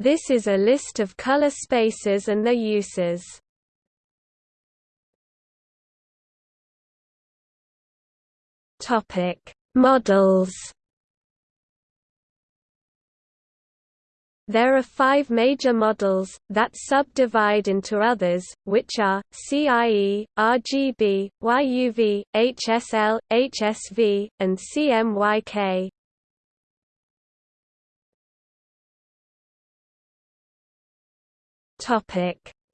This is a list of color spaces and their uses. Topic: Models. There are five major models, that subdivide into others, which are, CIE, RGB, YUV, HSL, HSV, and CMYK.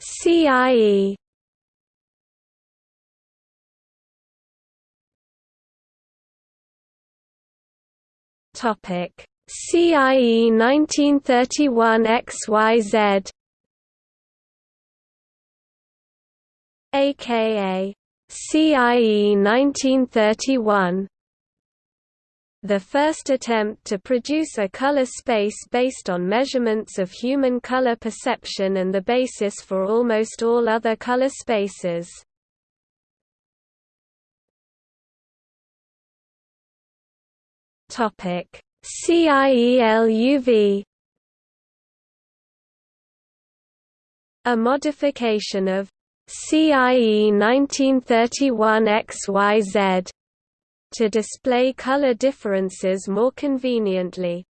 CIE Topic. CIE 1931 XYZ aka CIE 1931 the first attempt to produce a color space based on measurements of human color perception and the basis for almost all other color spaces. CIELUV A modification of CIE 1931 XYZ to display color differences more conveniently.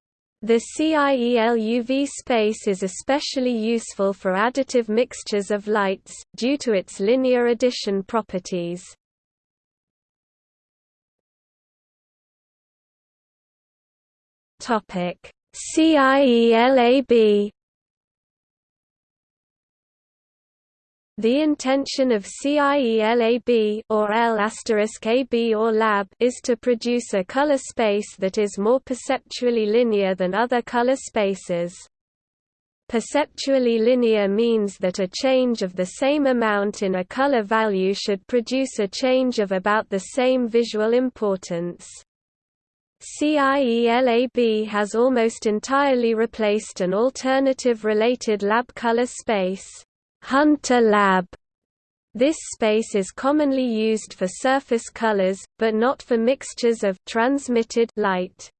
The CIELUV space is especially useful for additive mixtures of lights, due to its linear addition properties. CIELAB The intention of CIELAB or L AB or lab is to produce a color space that is more perceptually linear than other color spaces. Perceptually linear means that a change of the same amount in a color value should produce a change of about the same visual importance. CIELAB has almost entirely replaced an alternative related lab color space, Hunter Lab. This space is commonly used for surface colors, but not for mixtures of transmitted light.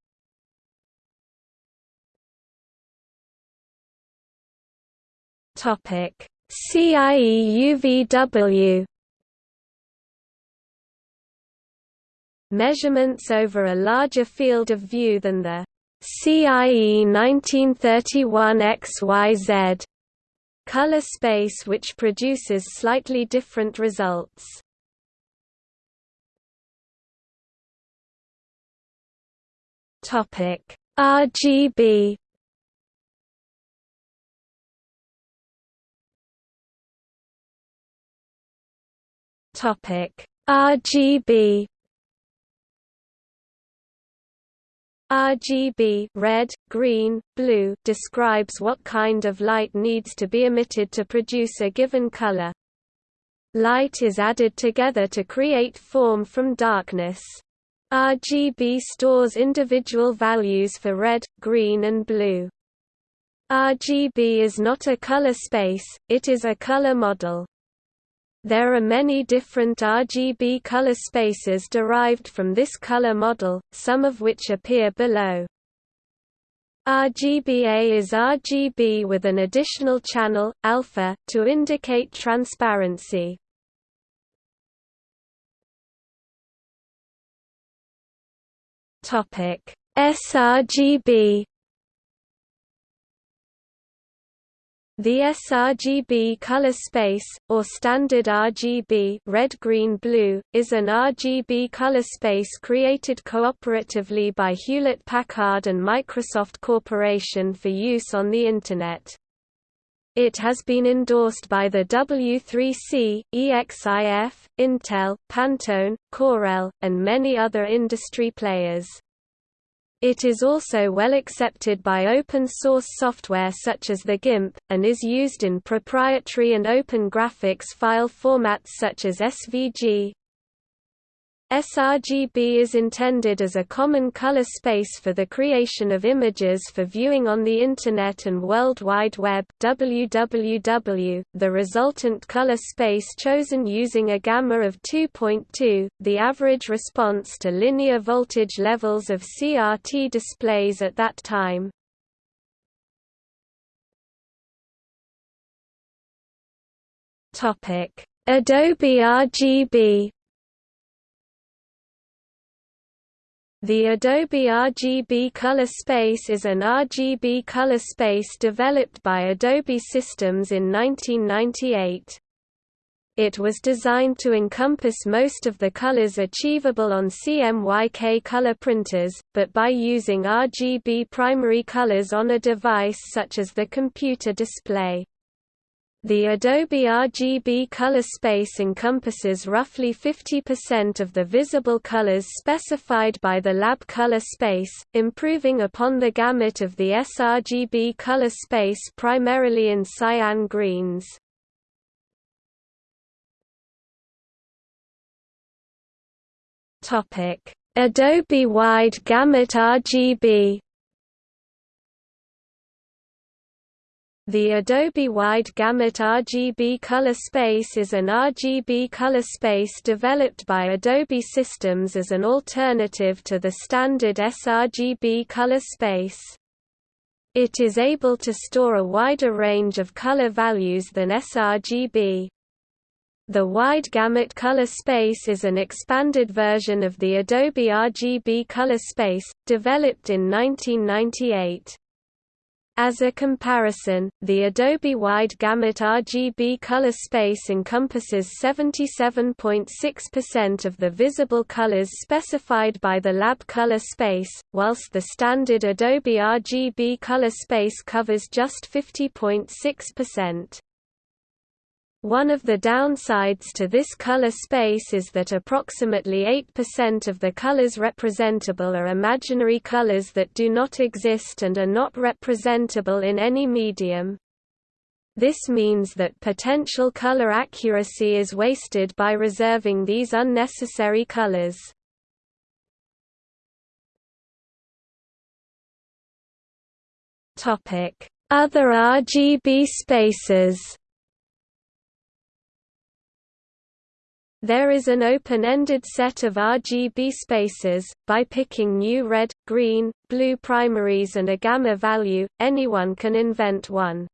Topic: CIE UVW. measurements over a larger field of view than the CIE 1931 XYZ color space which produces slightly different results. Topic RGB Topic RGB RGB red, green, blue describes what kind of light needs to be emitted to produce a given color. Light is added together to create form from darkness. RGB stores individual values for red, green and blue. RGB is not a color space, it is a color model. There are many different RGB color spaces derived from this color model, some of which appear below. RGBA is RGB with an additional channel, alpha, to indicate transparency. sRGB The sRGB color space, or standard RGB red, green, blue, is an RGB color space created cooperatively by Hewlett-Packard and Microsoft Corporation for use on the Internet. It has been endorsed by the W3C, EXIF, Intel, Pantone, Corel, and many other industry players. It is also well accepted by open-source software such as the GIMP, and is used in proprietary and open graphics file formats such as SVG, sRGB is intended as a common color space for the creation of images for viewing on the Internet and World Wide Web www, the resultant color space chosen using a gamma of 2.2, the average response to linear voltage levels of CRT displays at that time. Adobe RGB The Adobe RGB Color Space is an RGB color space developed by Adobe Systems in 1998. It was designed to encompass most of the colors achievable on CMYK color printers, but by using RGB primary colors on a device such as the computer display. The Adobe RGB color space encompasses roughly 50% of the visible colors specified by the lab color space, improving upon the gamut of the sRGB color space primarily in cyan greens. Adobe Wide Gamut RGB The Adobe Wide Gamut RGB color space is an RGB color space developed by Adobe Systems as an alternative to the standard sRGB color space. It is able to store a wider range of color values than sRGB. The Wide Gamut color space is an expanded version of the Adobe RGB color space, developed in 1998. As a comparison, the Adobe Wide Gamut RGB color space encompasses 77.6% of the visible colors specified by the lab color space, whilst the standard Adobe RGB color space covers just 50.6%. One of the downsides to this color space is that approximately 8% of the colors representable are imaginary colors that do not exist and are not representable in any medium. This means that potential color accuracy is wasted by reserving these unnecessary colors. Other RGB spaces There is an open-ended set of RGB spaces, by picking new red, green, blue primaries and a gamma value, anyone can invent one.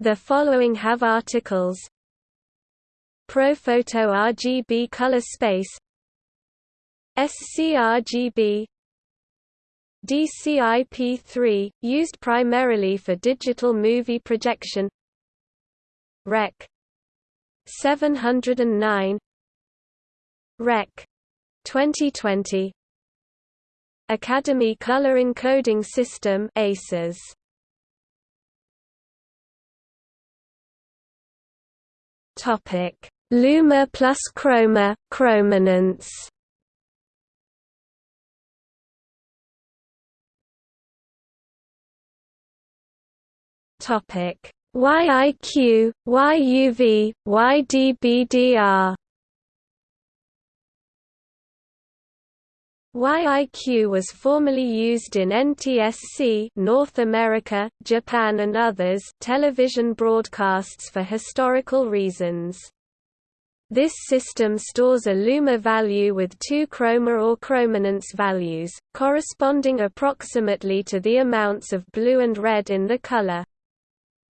The following have articles ProPhoto RGB color space SCRGB DCI-P3, used primarily for digital movie projection Rec. 709 Rec. 2020 Academy Color Encoding System ACES. Topic. Luma plus Chroma chrominance. Topic YIQ, YUV, YDBDR YIQ was formerly used in NTSC North America, Japan and others television broadcasts for historical reasons. This system stores a luma value with two chroma or chrominance values, corresponding approximately to the amounts of blue and red in the color.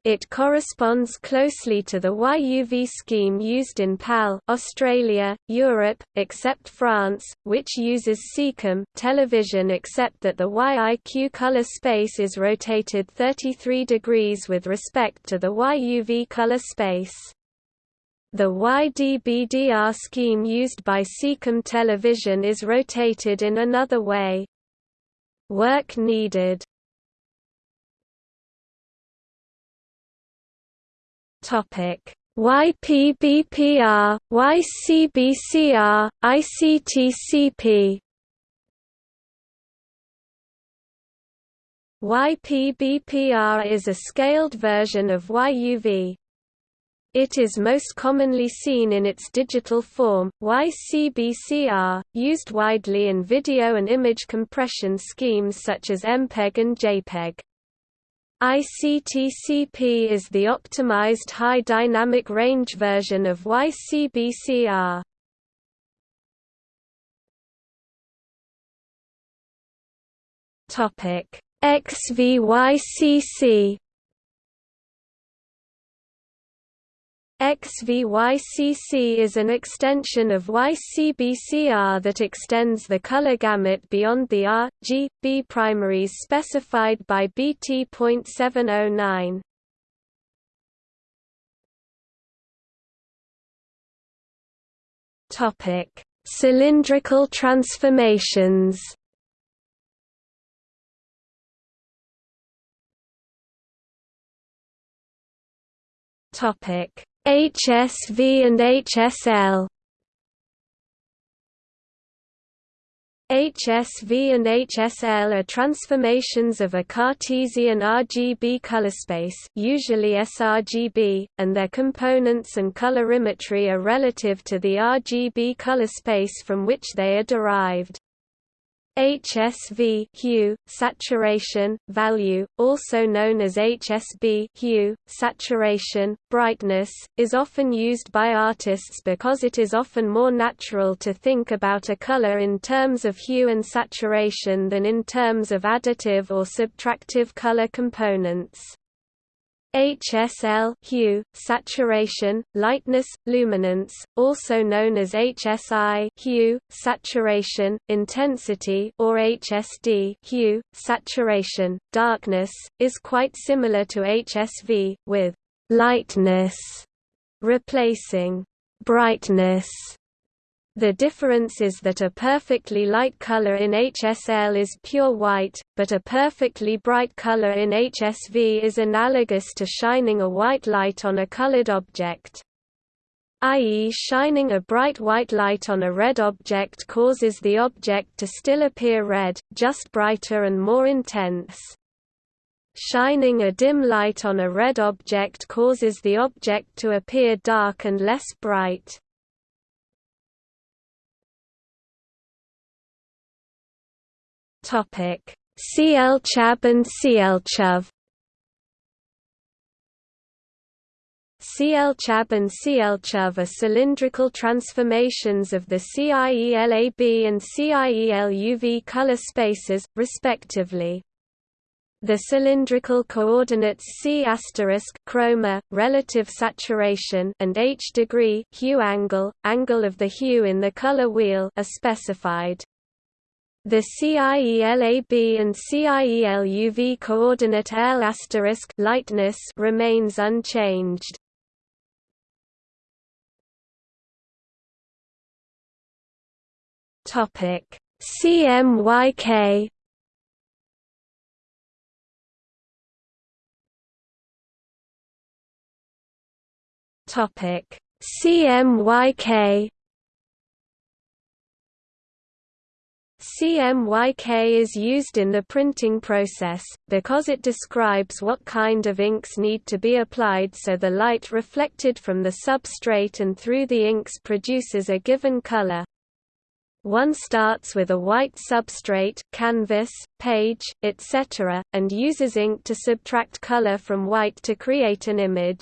It corresponds closely to the YUV scheme used in PAL Australia, Europe, except France, which uses SECAM television except that the YIQ color space is rotated 33 degrees with respect to the YUV color space. The YDBDR scheme used by SECAM television is rotated in another way. Work needed Topic YPBPR, YCBCR, ICTCP YPBPR is a scaled version of YUV. It is most commonly seen in its digital form, YCBCR, used widely in video and image compression schemes such as MPEG and JPEG. ICTCP is the optimized high dynamic range version of YCBCR. Topic XVYCC XVYCC is an extension of YCBCR that extends the color gamut beyond the R, G, B primaries specified by BT.709. Topic: Cylindrical transformations. Topic: HSV and HSL HSV and HSL are transformations of a Cartesian RGB colorspace usually sRGB, and their components and colorimetry are relative to the RGB colorspace from which they are derived. HSV hue, saturation, value, also known as HSB hue, saturation, brightness, is often used by artists because it is often more natural to think about a color in terms of hue and saturation than in terms of additive or subtractive color components. HSL hue, saturation, lightness, luminance, also known as HSI hue, saturation, intensity or HSD hue, saturation, darkness, is quite similar to HSV, with lightness replacing brightness the difference is that a perfectly light color in HSL is pure white, but a perfectly bright color in HSV is analogous to shining a white light on a colored object. i.e. shining a bright white light on a red object causes the object to still appear red, just brighter and more intense. Shining a dim light on a red object causes the object to appear dark and less bright. Topic: CL-Chab and CL-Chuv. And CL-Chuv are cylindrical transformations of the CIELAB and CIELUV color spaces, respectively. The cylindrical coordinates C chroma, relative saturation and H degree hue angle, angle of the hue in the color wheel are specified. The CIELAB and CIELUV coordinate L lightness remains unchanged. Topic CMYK Topic CMYK CMYK is used in the printing process, because it describes what kind of inks need to be applied so the light reflected from the substrate and through the inks produces a given color. One starts with a white substrate canvas, page, etc., and uses ink to subtract color from white to create an image.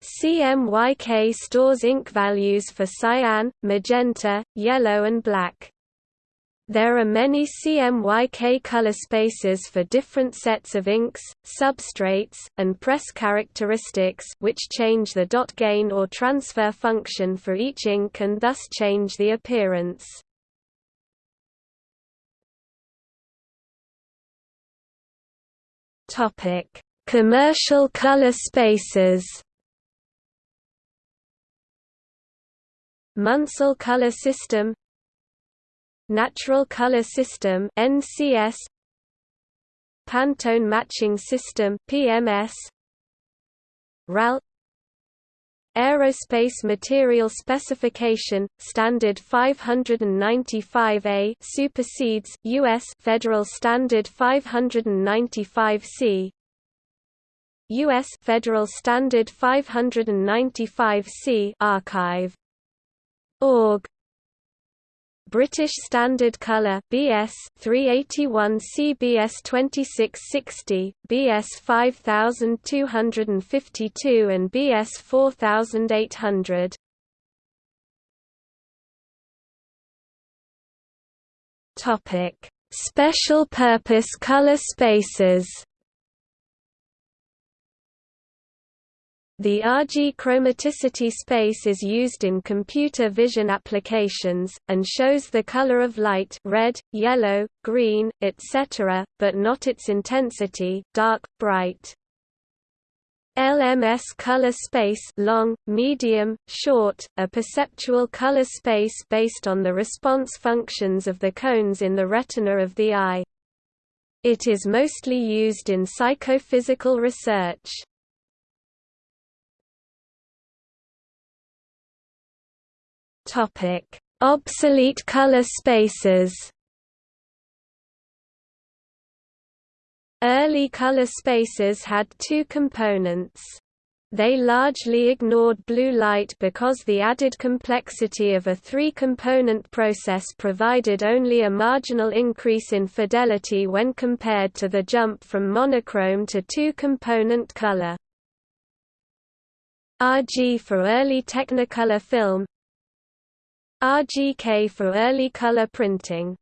CMYK stores ink values for cyan, magenta, yellow and black. There are many CMYK color spaces for different sets of inks, substrates, and press characteristics which change the dot gain or transfer function for each ink and thus change the appearance. Commercial color spaces. Munsell color system Natural Color System NCS Pantone Matching System PMS RAL Aerospace Material Specification Standard 595A supersedes US Federal Standard 595C US Federal Standard 595C archive. org British Standard Colour BS 381 CBS 2660 BS 5252 and BS 4800 Topic Special purpose color spaces The RG chromaticity space is used in computer vision applications, and shows the color of light red, yellow, green, etc., but not its intensity dark, bright. LMS color space long, medium, short, a perceptual color space based on the response functions of the cones in the retina of the eye. It is mostly used in psychophysical research. Topic: Obsolete color spaces. Early color spaces had two components. They largely ignored blue light because the added complexity of a three-component process provided only a marginal increase in fidelity when compared to the jump from monochrome to two-component color. RG for early Technicolor film RGK for early color printing